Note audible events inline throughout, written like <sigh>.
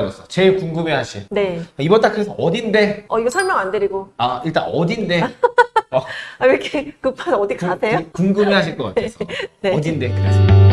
였어 제일 궁금해하실 네. 이번 달 그래서 어딘데? 어, 이거 설명 안 드리고. 아 일단 어딘데? <laughs> 어, 아, 왜 이렇게 급한 어디 구- 가세요? 구- 궁금해하실 것 같아서 <laughs> 네. 어딘데? 그래서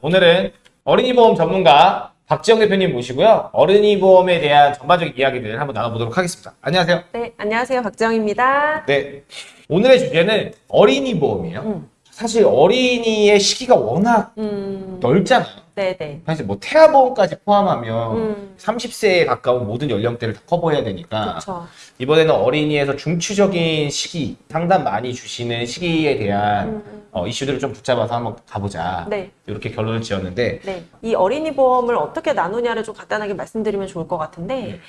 오늘은 어린이 보험 전문가 박지영 대표님 모시고요. 어린이 보험에 대한 전반적인 이야기들을 한번 나눠보도록 하겠습니다. 안녕하세요. 네, 안녕하세요. 박정입니다. 네. 오늘의 주제는 어린이 보험이에요. 음. 사실 어린이의 시기가 워낙 음, 넓잖아요. 네네. 사실 뭐 태아보험까지 포함하면 음, 30세에 가까운 모든 연령대를 다 커버해야 되니까 그쵸. 이번에는 어린이에서 중추적인 시기, 상담 많이 주시는 시기에 대한 음, 어, 이슈들을 좀 붙잡아서 한번 가보자. 네, 이렇게 결론을 지었는데 네. 이 어린이 보험을 어떻게 나누냐를 좀 간단하게 말씀드리면 좋을 것 같은데, 네.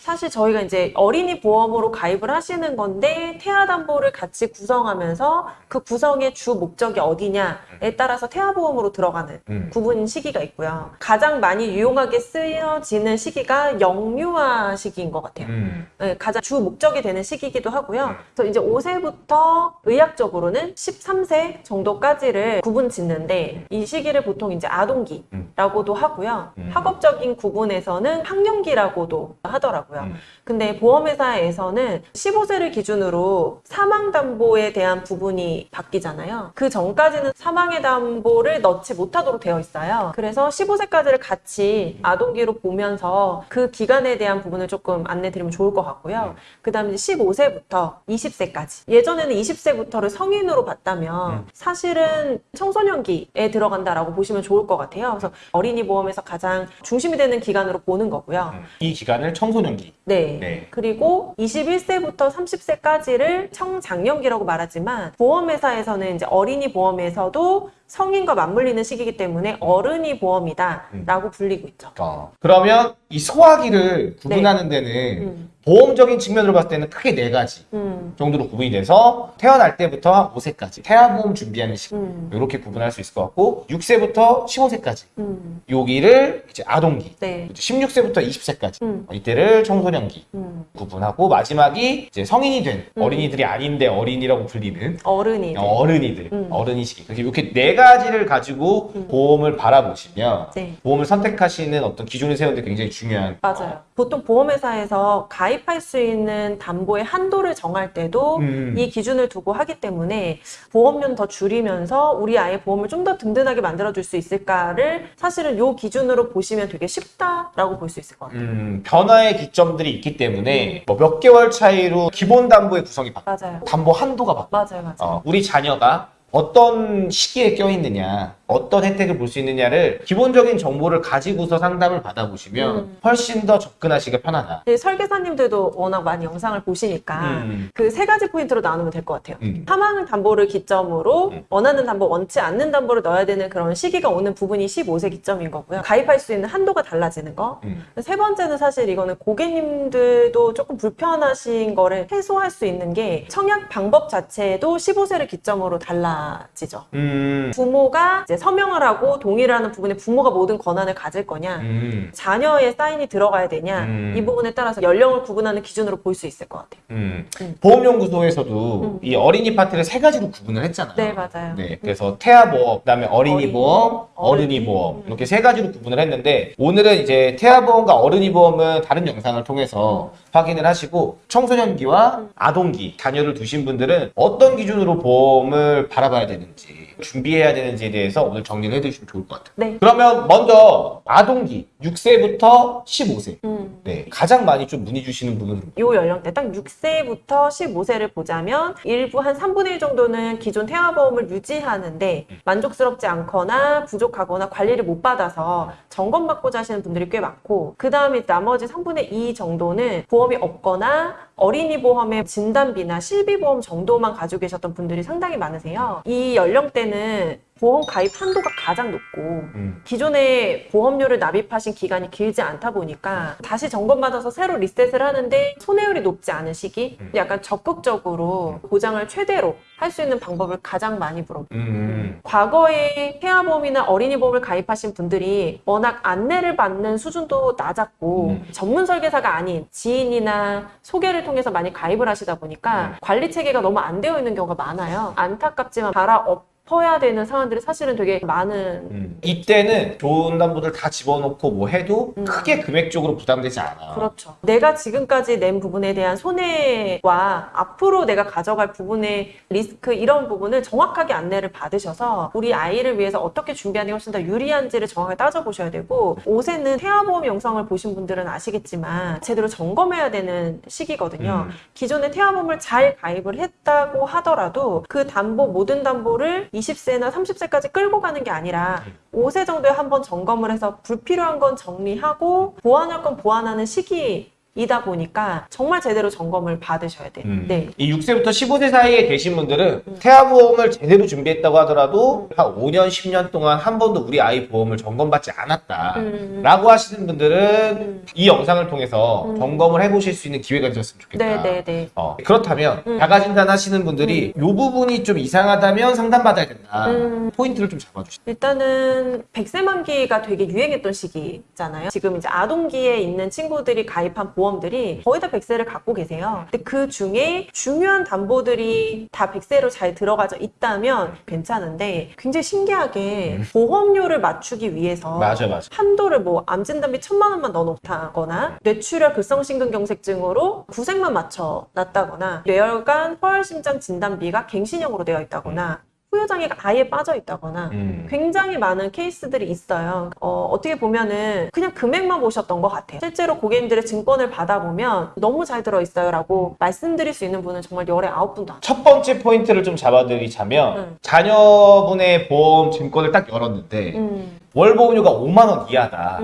사실 저희가 이제 어린이 보험으로 가입을 하시는 건데, 태아담보를 같이 구성하면서 그 구성의 주 목적이 어디냐에 따라서 태아보험으로 들어가는 음. 구분 시기가 있고요. 가장 많이 유용하게 쓰여지는 시기가 영유아 시기인 것 같아요. 음, 네, 가장 주 목적이 되는 시기이기도 하고요. 음. 그래서 이제 5세부터 의학적으로는 13세 정도까지를 구분 짓는데 이 시기를 보통 이제 아동기라고도 하고요. 음. 학업적인 구분에서는 학령기라고도 하더라고요. 음. 근데 보험회사에서는 15세를 기준으로 사망담보에 대한 부분이 바뀌잖아요. 그 전까지는 사망의 담보를 넣지 못하도록 되어 있어요. 그래서 15세까지를 같이 아동기로 보면서 그 기간에 대한 부분을 조금 안내 드리면 좋을 것 같고요. 그 다음에 15세부터 20세까지. 예전에는 20세부터를 성인으로 봤다면 음. 사실은 청소년기에 들어간다라고 보시면 좋을 것 같아요. 그래서 어린이 보험에서 가장 중심이 되는 기간으로 보는 거고요. 음. 이 기간을 청소년 기. 네. 네. 그리고 21세부터 30세까지를 청장년기라고 말하지만 보험회사에서는 이제 어린이 보험에서도 성인과 맞물리는 시기이기 때문에 어른이 보험이다라고 불리고 있죠. 어. 그러면 이 소화기를 구분하는 데는 음, 보험적인 측면으로 봤을 때는 크게 네 가지 음, 정도로 구분이 돼서 태어날 때부터 한 5세까지 태아보험 준비하는 시기 음, 이렇게 구분할 수 있을 것 같고 6세부터 15세까지 음, 여기를 이제 아동기 네, 16세부터 20세까지 음, 이때를 청소년기 음, 구분하고 마지막이 이제 성인이 된 음. 어린이들이 아닌데 어린이라고 불리는 어른이. 네. 어른이들 음. 어른이 시기 이렇게 네 가지를 가지고 음. 보험을 바라보시면 네. 보험을 선택하시는 어떤 기준을 세우는 데 굉장히 중요한 맞아요. 보통 보험회사에서 가입 할 수 있는 담보의 한도를 정할 때도 음. 이 기준을 두고 하기 때문에 보험료는 더 줄이면서 우리 아이의 보험을 좀 더 든든하게 만들어줄 수 있을까를 사실은 이 기준으로 보시면 되게 쉽다라고 볼 수 있을 것 같아요. 음, 변화의 기점들이 있기 때문에 뭐 몇 개월 차이로 기본 담보의 구성이 바뀌어 맞아요. 담보 한도가 바뀌어 맞아요, 맞아요. 어, 우리 자녀가 어떤 시기에 껴있느냐, 어떤 혜택을 볼 수 있느냐를 기본적인 정보를 가지고서 상담을 받아보시면 음. 훨씬 더 접근하시기가 편하다. 네, 설계사님들도 워낙 많이 영상을 보시니까 음. 그세 가지 포인트로 나누면 될 것 같아요. 음. 사망 담보를 기점으로 음. 원하는 담보, 원치 않는 담보를 넣어야 되는 그런 시기가 오는 부분이 15세 기점인 거고요. 가입할 수 있는 한도가 달라지는 거. 음. 세 번째는 사실 이거는 고객님들도 조금 불편하신 거를 해소할 수 있는 게 청약 방법 자체도 15세를 기점으로 달라 지죠. 음. 부모가 이제 서명을 하고 동의를 하는 부분에 부모가 모든 권한을 가질 거냐, 음. 자녀의 사인이 들어가야 되냐, 음. 이 부분에 따라서 연령을 구분하는 기준으로 볼 수 있을 것 같아요. 음. 음. 보험연구소에서도 음. 이 어린이 파트를 세 가지로 구분을 했잖아요. 네, 맞아요. 네, 그래서 태아보험, 그다음에 어린이 어린이 보험, 어른이 어른이. 보험 음. 이렇게 세 가지로 구분을 했는데 오늘은 이제 태아보험과 어른이 보험은 다른 영상을 통해서 확인을 하시고 청소년기와 음. 아동기 자녀를 두신 분들은 어떤 기준으로 보험을 바라봐 야 되는지 준비해야 되는지에 대해서 오늘 정리를 해주시면 좋을 것 같아요. 네. 그러면 먼저 아동기 6세부터 15세 음. 네, 가장 많이 좀 문의 주시는 분은 요 연령대 딱 6세부터 15세를 보자면 일부 한 3분의 1 정도는 기존 태아보험을 유지하는데 만족스럽지 않거나 부족하거나 관리를 못 받아서 점검받고자 하시는 분들이 꽤 많고 그 다음에 나머지 3분의 2 정도는 보험이 없거나 어린이 보험의 진단비나 실비보험 정도만 가지고 계셨던 분들이 상당히 많으세요. 이 연령대는 보험 가입 한도가 가장 높고 음. 기존에 보험료를 납입하신 기간이 길지 않다 보니까 다시 점검받아서 새로 리셋을 하는데 손해율이 높지 않은 시기 음. 약간 적극적으로 보장을 최대로 할 수 있는 방법을 가장 많이 물어요. 음. 과거에 태아보험이나 어린이보험을 가입하신 분들이 워낙 안내를 받는 수준도 낮았고 음. 전문 설계사가 아닌 지인이나 소개를 통해서 많이 가입을 하시다 보니까 음. 관리 체계가 너무 안 되어 있는 경우가 많아요. 안타깝지만 갈아 엎 어야 되는 상황들이 사실은 되게 많은 음. 이때는 좋은 담보들 다 집어넣고 뭐 해도 음. 크게 금액적으로 부담되지 않아. 그렇죠. 내가 지금까지 낸 부분에 대한 손해와 앞으로 내가 가져갈 부분의 리스크 이런 부분을 정확하게 안내를 받으셔서 우리 아이를 위해서 어떻게 준비하는 게 훨씬 더 유리한지를 정확하게 따져보셔야 되고 옷에는 태아보험 영상을 보신 분들은 아시겠지만 제대로 점검해야 되는 시기거든요. 음. 기존에 태아보험을 잘 가입을 했다고 하더라도 그 담보 모든 담보를 20세나 30세까지 끌고 가는 게 아니라 5세 정도에 한 번 점검을 해서 불필요한 건 정리하고 보완할 건 보완하는 시기 이다 보니까 정말 제대로 점검을 받으셔야 돼요. 음. 네. 이 6세부터 15세 사이에 계신 분들은 음. 태아 보험을 제대로 준비했다고 하더라도 한 5년, 10년 동안 한 번도 우리 아이 보험을 점검받지 않았다. 음. 라고 하시는 분들은 음. 이 영상을 통해서 음. 점검을 해보실 수 있는 기회가 되셨으면 좋겠다. 네, 네, 네. 어, 그렇다면 음. 자가진단 하시는 분들이 이 부분이 좀 이상하다면 상담받아야 된다. 음. 포인트를 좀 잡아주시죠. 일단은 백세 만기가 되게 유행했던 시기잖아요. 지금 이제 아동기에 있는 친구들이 가입한 보험 들이 거의 다 백세를 갖고 계세요. 근데 그 중에 중요한 담보들이 다 백세로 잘 들어가져 있다면 괜찮은데 굉장히 신기하게 보험료를 맞추기 위해서 맞아, 맞아. 한도를 뭐 암진단비 천만 원만 넣어놓다거나 뇌출혈 급성심근경색증으로 구색만 맞춰 놨다거나 뇌혈관 허혈심장 진단비가 갱신형으로 되어 있다거나 후유장애가 아예 빠져 있다거나 음. 굉장히 많은 케이스들이 있어요. 어, 어떻게 보면은 그냥 금액만 보셨던 것 같아요. 실제로 고객님들의 증권을 받아보면 너무 잘 들어있어요 라고 말씀드릴 수 있는 분은 정말 열에 아홉 돼요. 첫 번째 포인트를 좀 잡아드리자면 음. 자녀분의 보험 증권을 딱 열었는데 음, 월 보험료가 5만 원 이하다.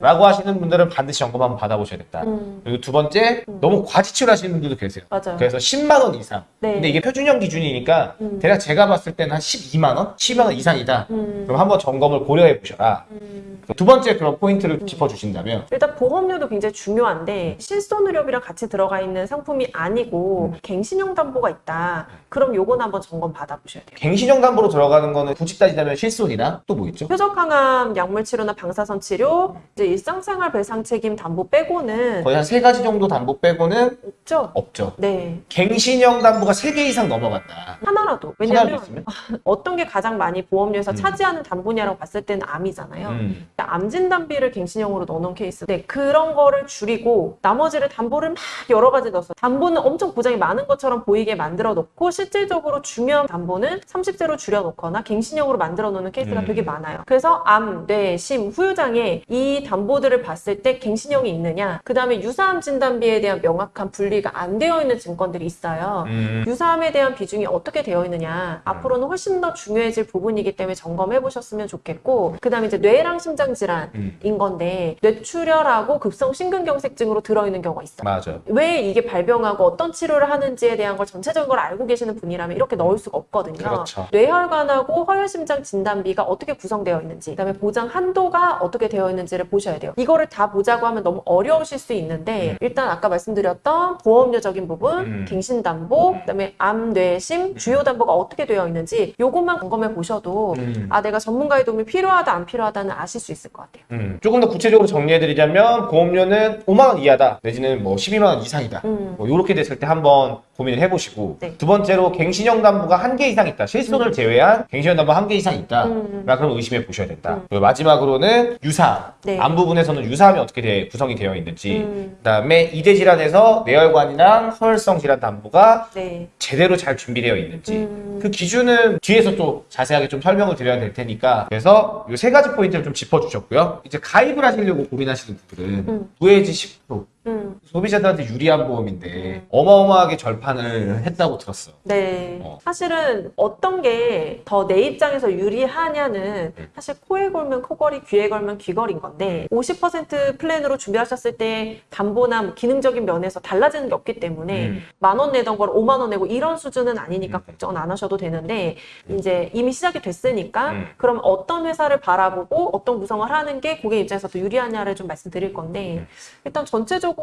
음, 라고 하시는 분들은 반드시 점검 한번 받아보셔야겠다. 음. 그리고 두 번째, 음. 너무 과지출 하시는 분들도 계세요. 맞아요. 그래서 10만 원 이상. 네. 근데 이게 표준형 기준이니까 음. 대략 제가 봤을 때는 한 12만 원? 12만 원 이상이다. 음, 그럼 한번 점검을 고려해 보셔라. 음. 두 번째 그런 포인트를 짚어주신다면 일단 보험료도 굉장히 중요한데 실손의료비랑 같이 들어가 있는 상품이 아니고 갱신형 담보가 있다. 그럼 요건 한번 점검 받아보셔야 돼요. 갱신형 담보로 들어가는 거는 굳이 따지자면 실손이나 또 뭐 있죠? 표적항암 약물 치료나 방사선 치료, 이제 일상생활 배상 책임 담보 빼고는 거의 한 세 가지 정도 담보 빼고는 없죠. 없죠. 네. 갱신형 담보가 세 개 이상 넘어간다. 하나라도. 왜냐면? <laughs> 어떤 게 가장 많이 보험료에서 음. 차지하는 담보냐라고 봤을 때는 암이잖아요. 음. 암 진단비를 갱신형으로 넣어놓은 케이스. 네, 그런 거를 줄이고 나머지를 담보를 막 여러 가지 넣어서 담보는 엄청 보장이 많은 것처럼 보이게 만들어 놓고 실질적으로 중요한 담보는 30세로 줄여 놓거나 갱신형으로 만들어 놓는 케이스가 음. 되게 많아요. 그래서 암, 뇌, 심, 후유장애 이 담보 들을 봤을 때 갱신형이 있느냐, 그 다음에 유사암 진단비에 대한 명확한 분리가 안 되어 있는 증권들이 있어요. 음. 유사암에 대한 비중이 어떻게 되어 있느냐 앞으로는 훨씬 더 중요해질 부분이기 때문에 점검해 보셨으면 좋겠고 그 다음에 이제 뇌랑 심장 질환인 음. 건데 뇌출혈하고 급성 심근경색증으로 들어있는 경우가 있어요. 맞아. 왜 이게 발병하고 어떤 치료를 하는지에 대한 걸 전체적인 걸 알고 계시는 분이라면 이렇게 넣을 수가 없거든요. 그렇죠. 뇌혈관하고 허혈심장 진단비가 어떻게 구성되어 있는지, 그 다음에 보장 한도가 어떻게 되어 있는지를 보셔야 돼요. 이거를 다 보자고 하면 너무 어려우실 수 있는데 음. 일단 아까 말씀드렸던 보험료적인 부분, 음. 갱신담보, 그다음에 암, 뇌, 심, 주요 담보가 어떻게 되어 있는지 요것만 점검해 보셔도 음. 아 내가 전문가의 도움이 필요하다 안 필요하다는 아실 수 있을 것 같아요. 음. 조금 더 구체적으로 정리해드리자면 보험료는 5만 원 이하다 내지는 뭐 12만 원 이상이다 음. 뭐 이렇게 됐을 때 한번 고민을 해보시고 네. 두 번째로 갱신형 담보가 한 개 이상 있다 실손을 제외한 갱신형 담보 한 개 이상 있다 음. 라 그럼 의심해 보셔야 된다 음. 그리고 마지막으로는 유사암 네. 암 부분에서는 유사암이 어떻게 돼- 구성이 되어 있는지 음. 그다음에 이대 질환에서 뇌혈관이랑 허혈성 질환 담보가 네. 제대로 잘 준비되어 있는지 음. 그 기준은 뒤에서 또 자세하게 좀 설명을 드려야 될 테니까 그래서 이 세 가지 포인트를 좀 짚어주셨고요 이제 가입을 하시려고 고민하시는 분들은 음. 무해지 10% 음. 소비자들한테 유리한 보험인데 음. 어마어마하게 절판을 했다고 들었어. 네. 어. 사실은 어떤 게 더 내 입장에서 유리하냐는 음. 사실 코에 걸면 코걸이, 귀에 걸면 귀걸이인 건데 50% 플랜으로 준비하셨을 때 담보나 뭐 기능적인 면에서 달라지는 게 없기 때문에 음. 만원 내던 걸 5만 원 내고 이런 수준은 아니니까 음. 걱정은 안 하셔도 되는데 이제 이미 시작이 됐으니까 음. 그럼 어떤 회사를 바라보고 어떤 구성을 하는 게 고객 입장에서 더 유리하냐를 좀 말씀드릴 건데 음. 일단 전체적으로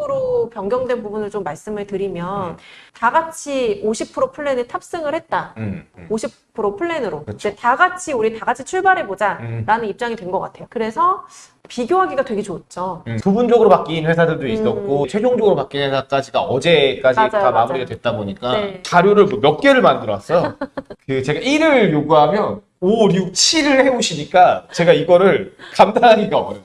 변경된 부분을 좀 말씀을 드리면 음. 다 같이 50% 플랜에 탑승을 했다. 음, 음. 50% 플랜으로 그렇죠. 이제 다 같이 우리 다 같이 출발해 보자 음. 라는 입장이 된 것 같아요. 그래서 비교하기가 되게 좋죠. 음, 부분적으로 바뀐 회사들도 있었고 최종적으로 바뀐 회사까지가 어제까지 맞아요, 다 맞아요. 마무리가 됐다 보니까 네. 자료를 뭐몇 개를 만들었어요. <laughs> 그 제가 1을 요구하면 5, 6, 7을 해오시니까 제가 이거를 감당하기가 어려워요.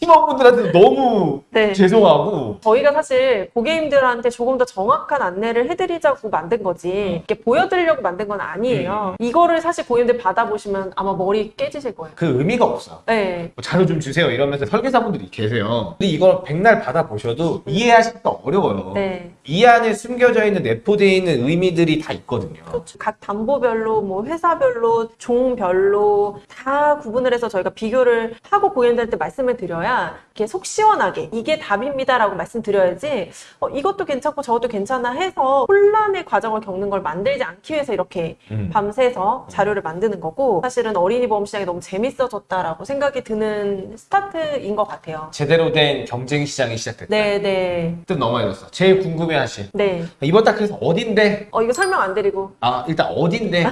팀원분들한테 너무 네. 죄송하고 저희가 사실 고객님들한테 조금 더 정확한 안내를 해드리자고 만든 거지 이렇게 보여드리려고 만든 건 아니에요. 이거를 사실 고객님들 받아보시면 아마 머리 깨지실 거예요. 그 의미가 없어요. 네. 뭐 자료 좀 주세요 이러면서 설계사분들이 계세요. 근데 이걸 백날 받아보셔도 이해하시기가 어려워요. 네. 이 안에 숨겨져 있는 내포되어 있는 의미들이 다 있거든요. 그렇죠. 각 담보별로, 뭐 회사별로, 종별로 다 구분을 해서 저희가 비교를 하고 고객님들한테 말씀을 드려야 이렇게 속 시원하게 이게 답입니다라고 말씀드려야지 어, 이것도 괜찮고 저것도 괜찮아 해서 혼란의 과정을 겪는 걸 만들지 않기 위해서 이렇게 음. 밤새서 자료를 만드는 거고 사실은 어린이 보험 시장이 너무 재밌어졌다라고 생각이 드는 스타트인 것 같아요. 제대로 된 경쟁 시장이 시작됐다. 네, 네, 뜻 넘어야겠어. 제일 궁금해하실 네. 이번 달 그래서 어딘데? 어, 이거 설명 안 드리고. 아 일단 어딘데?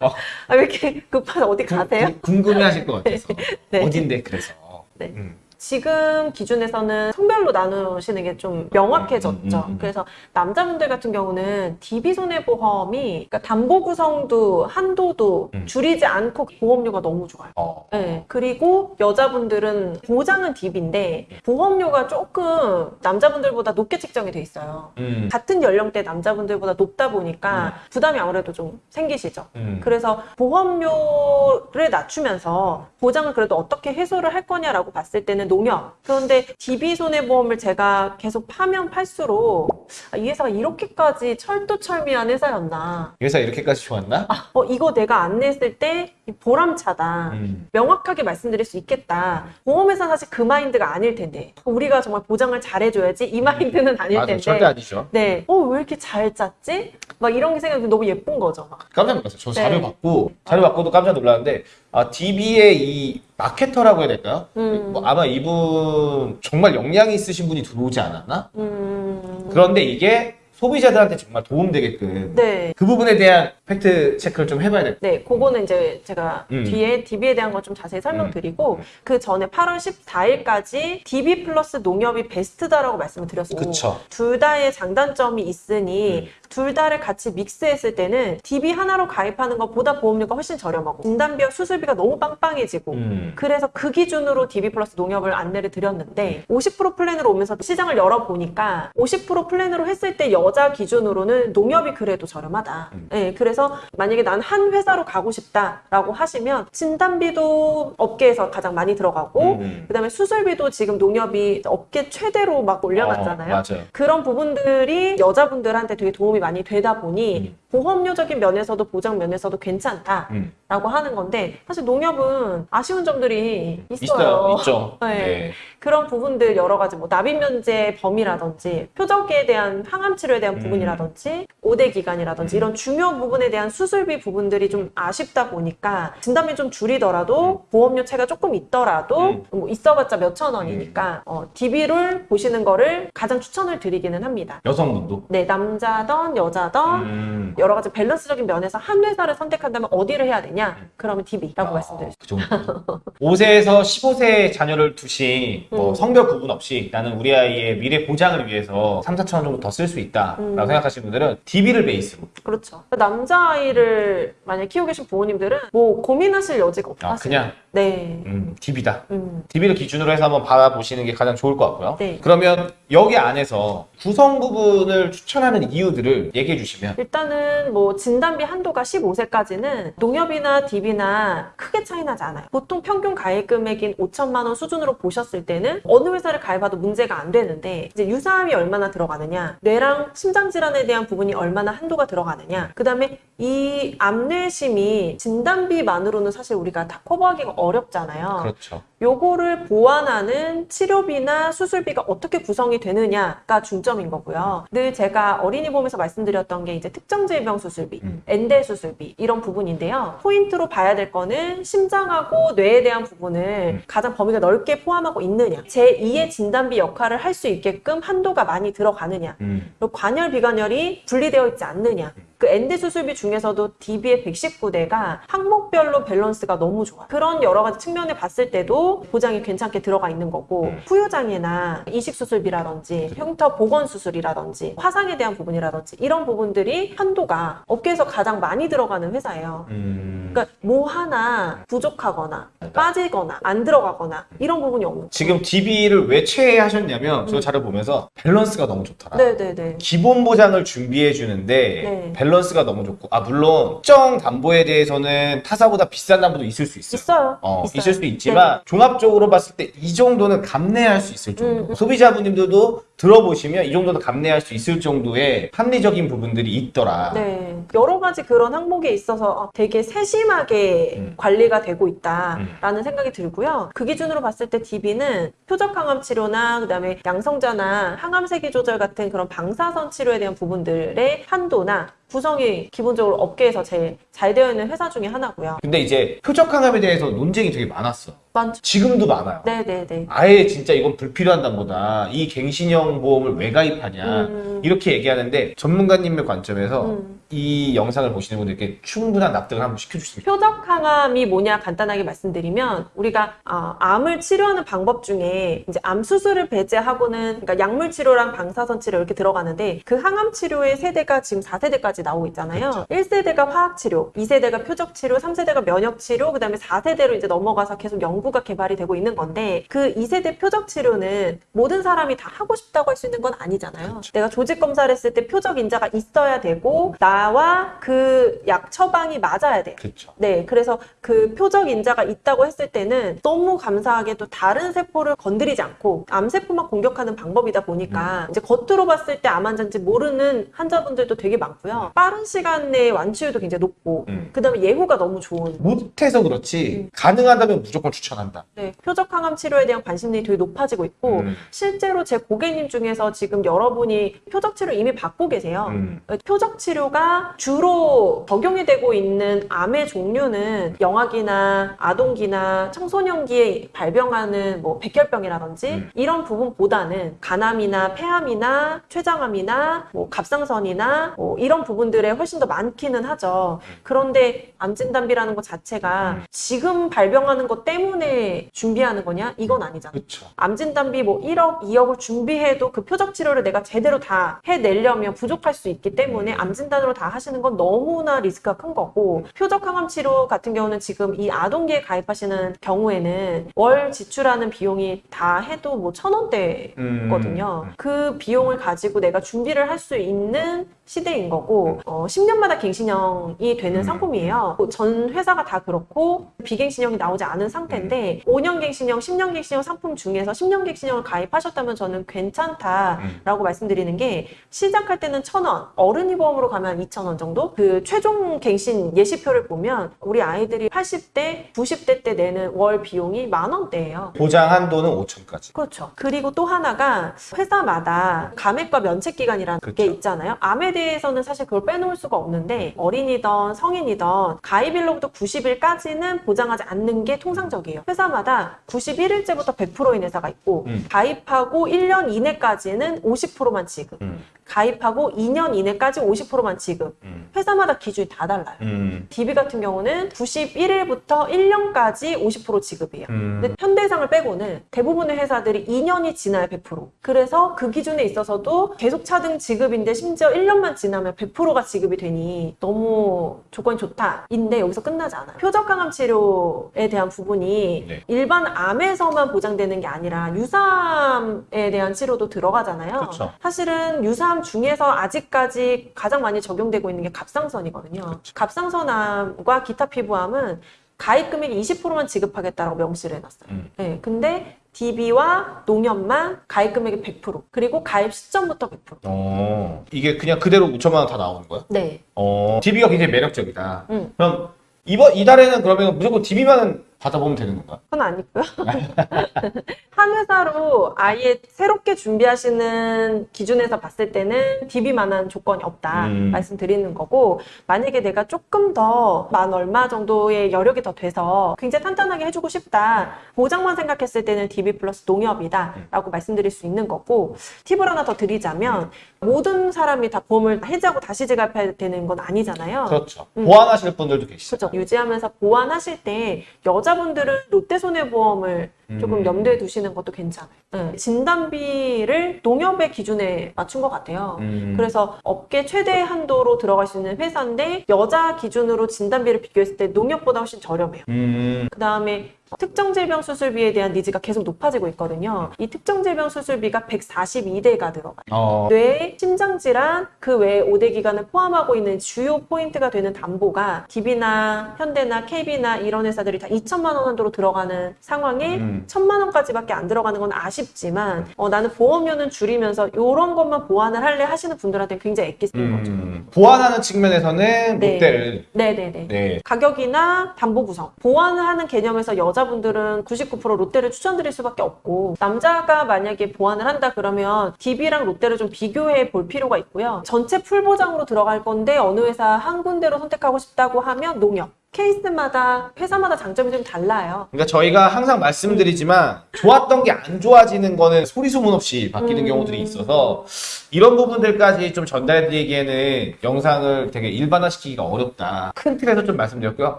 어, <laughs> 아, 왜 이렇게 급한 어디 가세요? 궁- 궁금해하실 것 같아서 <laughs> 네. 어딘데 그래서. 네. 음. 지금 기준에서는 성별로 나누시는 게 좀 명확해졌죠. 음, 음, 음, 음. 그래서 남자분들 같은 경우는 DB 손해보험이 그러니까 담보 구성도 한도도 음. 줄이지 않고 보험료가 너무 좋아요. 어. 네. 그리고 여자분들은 보장은 DB인데 보험료가 조금 남자분들보다 높게 책정이 돼 있어요. 음. 같은 연령대 남자분들보다 높다 보니까 부담이 아무래도 좀 생기시죠. 음. 그래서 보험료를 낮추면서 보장을 그래도 어떻게 해소를 할 거냐라고 봤을 때는 농협. 그런데 DB 손해보험을 제가 계속 파면 팔수록 아, 이 회사가 이렇게까지 철두철미한 회사였나. 이 회사 이렇게까지 좋았나? 어, 이거 내가 안 냈을 때 보람차다. 음. 명확하게 말씀드릴 수 있겠다. 보험회사 사실 그 마인드가 아닐 텐데. 우리가 정말 보장을 잘해줘야지 이 마인드는 아닐 맞아, 텐데. 절대 아니죠. 네. 어, 왜 이렇게 잘 짰지? 막 이런 게 생각이 너무 예쁜 거죠. 막. 깜짝 놀랐어요. 저 자료 네. 받고 자료 받고도 깜짝 놀랐는데 아 DB의 이 마케터라고 해야 될까요? 음. 뭐 아마 이분 정말 역량이 있으신 분이 들어오지 않았나? 음. 그런데 이게 소비자들한테 정말 도움되게끔 네. 그 부분에 대한 fact check를 좀 해봐야 될 네, 그거는 이제 제가 음. 뒤에 DB에 대한 거 좀 자세히 설명드리고 그 전에 8월 14일까지 DB 플러스 농협이 베스트다라고 말씀을 드렸고 그쵸. 둘 다의 장단점이 있으니 음. 둘 다를 같이 믹스했을 때는 DB 하나로 가입하는 것보다 보험료가 훨씬 저렴하고 진단비와 수술비가 너무 빵빵해지고 음. 그래서 그 기준으로 DB 플러스 농협을 안내를 드렸는데 50% 플랜으로 오면서 시장을 열어보니까 50% 플랜으로 했을 때 여자 기준으로는 농협이 그래도 저렴하다. 음. 네, 그래서 만약에 난 한 회사로 가고 싶다라고 하시면 진단비도 업계에서 가장 많이 들어가고 음. 그다음에 수술비도 지금 농협이 업계 최대로 막 올려놨잖아요. 어. 그런 부분들이 여자분들한테 되게 도움이 많이 되다 보니 음. 보험료적인 면에서도 보장 면에서도 괜찮다 라고 음. 하는 건데 사실 농협은 아쉬운 점들이 있어요. 있어요. 있죠. <laughs> 네. 네. 그런 부분들 여러 가지 뭐 납입 면제 범위라든지 표적에 대한 항암 치료에 대한 음. 부분이라든지 5대 기간이라든지 이런 중요 부분에 대한 수술비 부분들이 좀 아쉽다 보니까 진단비 좀 줄이더라도 보험료 차가 조금 있더라도 음. 뭐 있어봤자 몇천 원이니까 어, DB를 보시는 거를 가장 추천을 드리기는 합니다. 여성분도. 네, 남자던 여자던 음. 여러 가지 밸런스적인 면에서 한 회사를 선택한다면 어디를 해야 되냐? 그러면 DB라고 아, 말씀드렸습니다. 그 정도. 5세에서 15세 자녀를 두신 뭐 음. 성별 구분 없이 나는 우리 아이의 미래 보장을 위해서 3, 4천 원 정도 더 쓸 수 있다라고 음. 생각하시는 분들은 DB를 베이스로 그렇죠. 남자아이를 만약 키우고 계신 부모님들은 뭐 고민하실 여지가 없다. 아, 그냥 네. 음, DB다. 음. DB를 기준으로 해서 한번 받아보시는 게 가장 좋을 것 같고요. 네. 그러면 여기 안에서 구성 부분을 추천하는 이유들을 얘기해 주시면 일단은 뭐 진단비 한도가 15세까지는 농협이 나 유삼이나 DB나 크게 차이 나지 않아요. 보통 평균 가입 금액인 5천만 원 수준으로 보셨을 때는 어느 회사를 가입해도 문제가 안 되는데 이제 유사암이 얼마나 들어가느냐, 뇌랑 심장 질환에 대한 부분이 얼마나 한도가 들어가느냐, 그 다음에 이 암뇌심이 진단비만으로는 사실 우리가 다 커버하기가 어렵잖아요. 그렇죠. 요거를 보완하는 치료비나 수술비가 어떻게 구성이 되느냐가 중점인 거고요. 늘 제가 어린이 보험에서 말씀드렸던 게 이제 특정 질병 수술비, 음. 엔대 수술비 이런 부분인데요. 포인트로 봐야 될 거는 심장하고 뇌에 대한 부분을 음. 가장 범위가 넓게 포함하고 있느냐, 제2의 진단비 역할을 할 수 있게끔 한도가 많이 들어가느냐, 음. 그리고 관혈 비관혈이 분리되어 있지 않느냐. 그 and 수술비 중에서도 DB의 119대가 항목별로 밸런스가 너무 좋아. 그런 여러 가지 측면에 봤을 때도 보장이 괜찮게 들어가 있는 거고 음. 후유장애나 이식 수술비라든지 흉터 복원 수술이라든지 화상에 대한 부분이라든지 이런 부분들이 한도가 업계에서 가장 많이 들어가는 회사예요. 음. 그러니까 뭐 하나 부족하거나 빠지거나 안 들어가거나 이런 부분이 없는. 지금 DB를 왜 최애하셨냐면 저 자료 보면서 밸런스가 너무 좋더라. 네네네. 기본 보장을 준비해 주는데 네. 밸런스가 너무 좋고 아 물론 특정 담보에 대해서는 타사보다 비싼 담보도 있을 수 있어요. 있어요. 어, 있어요. 있을 수도 있지만 종합적으로 봤을 때 이 정도는 감내할 수 있을 정도. 음, 음. 소비자분들도 들어보시면 이 정도는 감내할 수 있을 정도의 합리적인 부분들이 있더라. 네. 여러 가지 그런 항목에 있어서 되게 세심하게 음. 관리가 되고 있다라는 생각이 들고요. 그 기준으로 봤을 때 DB는 표적 항암 치료나 그다음에 양성자나 항암 세기 조절 같은 그런 방사선 치료에 대한 부분들의 한도나 구성이 기본적으로 업계에서 제일 잘 되어 있는 회사 중에 하나고요. 근데 이제 표적 항암에 대해서 논쟁이 되게 많았어. 많죠. 지금도 많아요. 네네네. 아예 진짜 이건 불필요한 담보다 이 갱신형 보험을 왜 가입하냐 음. 이렇게 얘기하는데 전문가님의 관점에서 음. 이 영상을 보시는 분들께 충분한 납득을 한번 시켜주시면 표적 항암이 뭐냐 간단하게 말씀드리면 우리가 아, 암을 치료하는 방법 중에 이제 암 수술을 배제하고는 그러니까 약물 치료랑 방사선 치료 이렇게 들어가는데 그 항암 치료의 세대가 지금 4세대까지 나오고 있잖아요. 1세대가 화학 치료, 2세대가 표적 치료, 3세대가 면역 치료, 그다음에 4세대로 이제 넘어가서 계속 연구가 개발이 되고 있는 건데 그 2세대 표적 치료는 모든 사람이 다 하고 싶다고 할 수 있는 건 아니잖아요. 내가 조직 검사를 했을 때 표적 인자가 있어야 되고 나와 그 약 처방이 맞아야 돼요. 그렇죠. 네, 그래서 그 표적 인자가 있다고 했을 때는 너무 감사하게도 다른 세포를 건드리지 않고 암세포만 공격하는 방법이다 보니까 이제 겉으로 봤을 때 암 환자인지 모르는 환자분들도 되게 많고요. 빠른 시간 내에 완치율도 굉장히 높고, 음. 그 다음에 예후가 너무 좋은. 못해서 그렇지 가능하다면 무조건 추천한다. 네, 표적 항암 치료에 대한 관심들이 되게 높아지고 있고, 음. 실제로 제 고객님 중에서 지금 여러분이 표적 치료 이미 받고 계세요. 음. 표적 치료가 주로 적용이 되고 있는 암의 종류는 영아기나 아동기나 청소년기에 발병하는 뭐 백혈병이라든지 음. 이런 부분보다는 간암이나 폐암이나 췌장암이나 뭐 갑상선이나 뭐 이런 부분들에 훨씬 더 많기는 하죠. 그런데 암 진단비라는 것 자체가 음. 지금 발병하는 것 때문에 준비하는 거냐? 이건 아니잖아요. 그렇죠. 암진단비 뭐 1억, 2억을 준비해도 그 표적 치료를 내가 제대로 다 해내려면 부족할 수 있기 때문에 암 진단으로 다 하시는 건 너무나 리스크가 큰 거고 표적 항암 치료 같은 경우는 지금 이 아동기에 가입하시는 경우에는 월 지출하는 비용이 다 해도 뭐 천 원대거든요. 음. 그 비용을 가지고 내가 준비를 할 수 있는 시대인 거고 어, 10년마다 갱신형이 되는 음. 상품이에요. 뭐 전 회사가 다 그렇고 비갱신형이 나오지 않은 상태인데 5년 갱신형, 10년 갱신형 상품 중에서 10년 갱신형을 가입하셨다면 저는 괜찮다라고 말씀드리는 게 시작할 때는 1,000원, 어른이 보험으로 가면 2,000원 정도? 그 최종 갱신 예시표를 보면 우리 아이들이 80대, 90대 때 내는 월 비용이 만 원대예요. 보장 한도는 5천까지. 그렇죠. 그리고 또 하나가 회사마다 감액과 면책 기간이라는 그렇죠. 게 있잖아요. 암에 대해서는 사실 그걸 빼놓을 수가 없는데 어린이든 성인이든 가입일로부터 90일까지는 보장하지 않는 게 통상적이에요. 회사마다 91일째부터 100%인 회사가 있고 음. 가입하고 1년 이내까지는 50%만 지급. 음. 가입하고 2년 이내까지 50%만 지급. 음. 회사마다 기준이 다 달라요. 음. DB 같은 경우는 91일부터 1년까지 50% 지급이에요. 음. 근데 현대해상을 빼고는 대부분의 회사들이 2년이 지나야 100%. 그래서 그 기준에 있어서도 계속 차등 지급인데 심지어 1년만 지나면 100%가 지급이 되니 너무 조건이 좋다. 인데 여기서 끝나지 않아요. 표적 항암 치료에 대한 부분이 네. 일반 암에서만 보장되는 게 아니라 유사암에 대한 치료도 들어가잖아요. 그렇죠. 사실은 유사암 보험 사항 중에서 아직까지 가장 많이 적용되고 있는 게 갑상선이거든요. 갑상선암과 기타 피부암은 가입 금액 20%만 지급하겠다라고 명시를 해놨어요. 음. 네, 근데 DB와 농협만 가입 금액의 100% 그리고 가입 시점부터 100%. 어, 이게 그냥 그대로 5천만 원 다 나오는 거야? 네. 어, DB가 굉장히 매력적이다. 음. 그럼 이번 이달에는 그러면 무조건 DB만 받아보면 되는 건가? 그건 아니고요. <laughs> 한 회사로 아예 새롭게 준비하시는 기준에서 봤을 때는 DB만한 조건이 없다 음. 말씀드리는 거고 만약에 내가 조금 더 만 얼마 정도의 여력이 더 돼서 굉장히 탄탄하게 해주고 싶다 보장만 생각했을 때는 DB 플러스 농협이다 라고 말씀드릴 수 있는 거고 팁을 하나 더 드리자면 모든 사람이 다 보험을 해지하고 다시 지급해야 되는 건 아니잖아요. 그렇죠. 음. 보완하실 분들도 계시죠. 그렇죠. 유지하면서 보완하실 때 여자분들은 롯데손해보험을 조금 음. 염두에 두시는 것도 괜찮아요. 네. 진단비를 농협의 기준에 맞춘 것 같아요. 음. 그래서 업계 최대 한도로 들어갈 수 있는 회사인데 여자 기준으로 진단비를 비교했을 때 농협보다 훨씬 저렴해요. 음, 그 다음에 특정 질병 수술비에 대한 needs가 계속 높아지고 있거든요. 이 특정 질병 수술비가 142대가 들어가요. 어, 뇌, 심장질환, 그 외에 5대 기관을 포함하고 있는 주요 포인트가 되는 담보가 DB나 현대나 KB나 이런 회사들이 다 2천만 원 한도로 들어가는 상황에 음. 천만 원까지밖에 안 들어가는 건 아쉽지만 어, 나는 보험료는 줄이면서 이런 것만 보완을 할래 하시는 분들한테 굉장히 애기 쓰는 거죠. 음, 보완하는 측면에서는 네. 롯데를 네네네. 네. 가격이나 담보 구성, 보완을 하는 개념에서 여자 분들은 99% 롯데를 추천드릴 수밖에 없고 남자가 만약에 보완을 한다 그러면 DB랑 롯데를 좀 비교해 볼 필요가 있고요. 전체 풀 보장으로 들어갈 건데 어느 회사 한 군데로 선택하고 싶다고 하면 농협. 케이스마다 회사마다 장점이 좀 달라요. 그러니까 저희가 항상 말씀드리지만 좋았던 게 안 좋아지는 거는 소리 소문 없이 바뀌는 음. 경우들이 있어서 이런 부분들까지 좀 전달드리기에는 영상을 되게 일반화시키기가 어렵다. 큰 틀에서 좀 말씀드렸고요.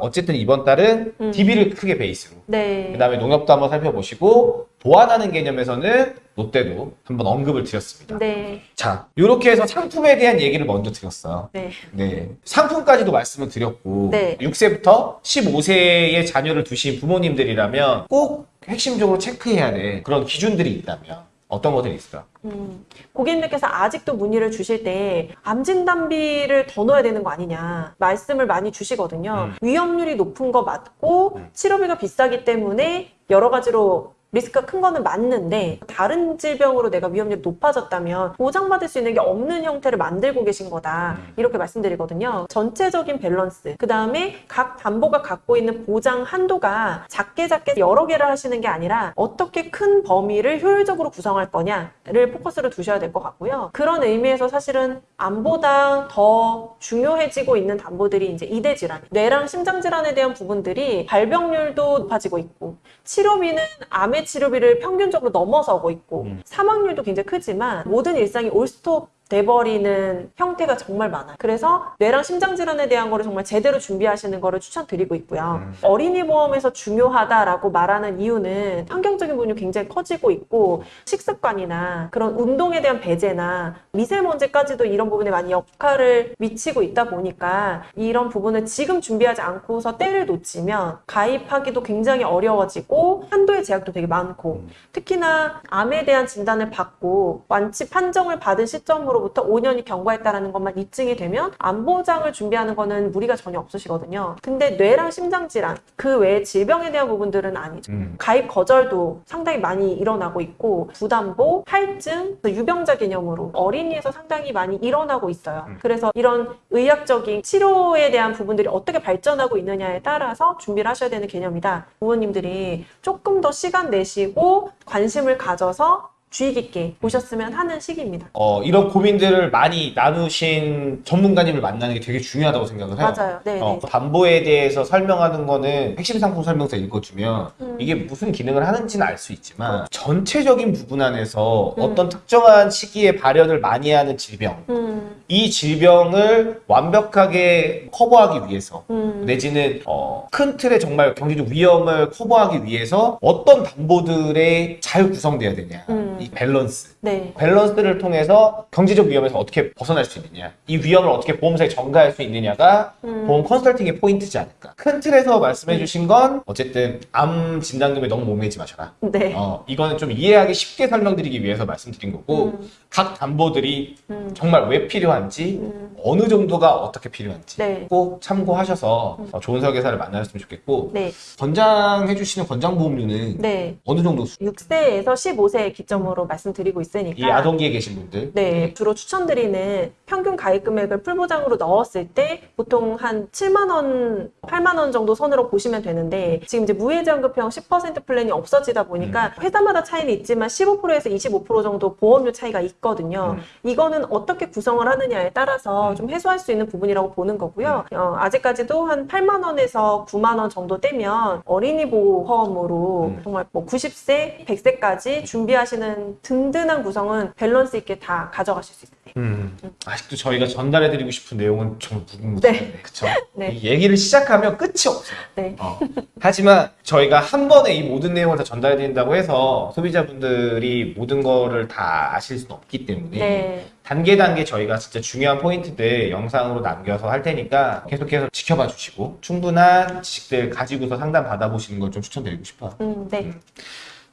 어쨌든 이번 달은 음. DB를 크게 베이스로 네. 그 다음에 농협도 한번 살펴보시고 보완하는 개념에서는 롯데도 한번 언급을 드렸습니다. 네. 자, 이렇게 해서 상품에 대한 얘기를 먼저 드렸어요. 네. 네. 상품까지도 말씀을 드렸고, 네. 6세부터 15세의 자녀를 두신 부모님들이라면 꼭 핵심적으로 체크해야 될 그런 기준들이 있다면 어떤 것들이 있을까? 음, 고객님께서 아직도 문의를 주실 때 암진단비를 더 넣어야 되는 거 아니냐 말씀을 많이 주시거든요. 음. 위험률이 높은 거 맞고 음. 치료비가 비싸기 때문에 여러 가지로 리스크가 큰 거는 맞는데 다른 질병으로 내가 위험률이 높아졌다면 보장받을 수 있는 게 없는 형태를 만들고 계신 거다 음. 이렇게 말씀드리거든요. 전체적인 밸런스 그 다음에 각 담보가 갖고 있는 보장 한도가 작게 작게 여러 개를 하시는 게 아니라 어떻게 큰 범위를 효율적으로 구성할 거냐를 포커스를 두셔야 될 것 같고요. 그런 의미에서 사실은 암보다 더 중요해지고 있는 담보들이 이제 이대 질환, 뇌랑 심장 질환에 대한 부분들이 발병률도 높아지고 있고 치료비는 암의 치료비를 평균적으로 넘어서고 있고 음. 사망률도 굉장히 크지만 모든 일상이 올스톱 돼버리는 형태가 정말 많아요. 그래서 뇌랑 심장 질환에 대한 거를 정말 제대로 준비하시는 거를 추천드리고 있고요. 음. 어린이 보험에서 중요하다라고 말하는 이유는 환경적인 부분이 굉장히 커지고 있고 식습관이나 그런 운동에 대한 배제나 미세먼지까지도 이런 부분에 많이 역할을 미치고 있다 보니까 이런 부분을 지금 준비하지 않고서 때를 놓치면 가입하기도 굉장히 어려워지고 한도의 제약도 되게 많고 음. 특히나 암에 대한 진단을 받고 완치 판정을 받은 시점으로 부터 5년이 경과했다라는 것만 입증이 되면 암 보장을 준비하는 거는 무리가 전혀 없으시거든요. 근데 뇌랑 심장 질환 그 외에 질병에 대한 부분들은 아니죠. 음. 가입 거절도 상당히 많이 일어나고 있고 부담보, 할증, 유병자 개념으로 어린이에서 상당히 많이 일어나고 있어요. 음. 그래서 이런 의학적인 치료에 대한 부분들이 어떻게 발전하고 있느냐에 따라서 준비를 하셔야 되는 개념이다. 부모님들이 조금 더 시간 내시고 관심을 가져서 주의 깊게 보셨으면 하는 시기입니다. 어, 이런 고민들을 많이 나누신 전문가님을 만나는 게 되게 중요하다고 생각을 해요. 맞아요. 네, 어, 네. 담보에 대해서 설명하는 거는 핵심 상품 설명서 읽어주면 음. 이게 무슨 기능을 하는지는 알 수 있지만 전체적인 부분 안에서 음. 어떤 특정한 시기에 발현을 많이 하는 질병 음, 이 질병을 완벽하게 커버하기 위해서 음, 내지는 어, 큰 틀의 정말 경제적 위험을 커버하기 위해서 어떤 담보들에 잘 구성돼야 되냐 음. 이 밸런스. 네. 밸런스를 통해서 경제적 위험에서 어떻게 벗어날 수 있느냐. 이 위험을 어떻게 보험사에 전가할 수 있느냐가 음. 보험 컨설팅의 포인트지 않을까. 큰 틀에서 말씀해 주신 건 어쨌든 암 진단금에 너무 목매지 마셔라. 네. 어, 이거는 좀 이해하기 쉽게 설명드리기 위해서 말씀드린 거고 음. 각 담보들이 음. 정말 왜 필요한지 음. 어느 정도가 어떻게 필요한지 네. 꼭 참고하셔서 어, 좋은 설계사를 만나셨으면 좋겠고 네. 권장해 주시는 권장 보험료는 네. 어느 정도 수- 6세에서 15세 기점으로 말씀드리고 있으니까 이 아동기에 계신 분들? 네, 주로 추천드리는 평균 가입 금액을 풀보장으로 넣었을 때 보통 한 7만 원, 8만 원 정도 선으로 보시면 되는데 지금 이제 무해지원급형 10% 플랜이 없어지다 보니까 음. 회사마다 차이는 있지만 15%에서 25% 정도 보험료 차이가 있거든요. 음. 이거는 어떻게 구성을 하느냐에 따라서 음. 좀 해소할 수 있는 부분이라고 보는 거고요. 어, 아직까지도 한 8만 원에서 9만 원 정도 떼면 어린이 보험으로 음. 정말 뭐 90세, 100세까지 준비하시는 든든한 구성은 밸런스 있게 다 가져가실 수 있어요. 음, 아직도 저희가 전달해드리고 싶은 내용은 정말 무궁무진한데 네. 그쵸? <laughs> 네. 이 얘기를 시작하면 끝이 없어요. 네. 어. 하지만 저희가 한 번에 이 모든 내용을 다 전달해드린다고 해서 소비자분들이 모든 거를 다 아실 수는 없기 때문에 네. 단계 단계 저희가 진짜 중요한 포인트들 영상으로 남겨서 할 테니까 계속해서 지켜봐 주시고 충분한 지식들 가지고서 상담 받아보시는 걸 좀 추천드리고 싶어요. 음, 네.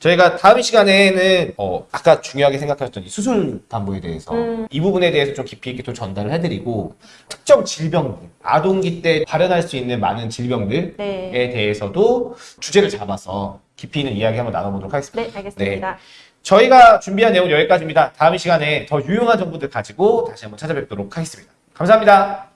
저희가 다음 시간에는 어, 아까 중요하게 생각하셨던 이 수술 담보에 대해서 음. 이 부분에 대해서 좀 깊이 있게 또 전달을 해드리고 특정 질병들 아동기 때 발현할 수 있는 많은 질병들에 네. 대해서도 주제를 잡아서 깊이 있는 이야기 한번 나눠보도록 하겠습니다. 네, 알겠습니다. 저희가 준비한 내용은 여기까지입니다. 다음 시간에 더 유용한 정보들 가지고 다시 한번 찾아뵙도록 하겠습니다. 감사합니다.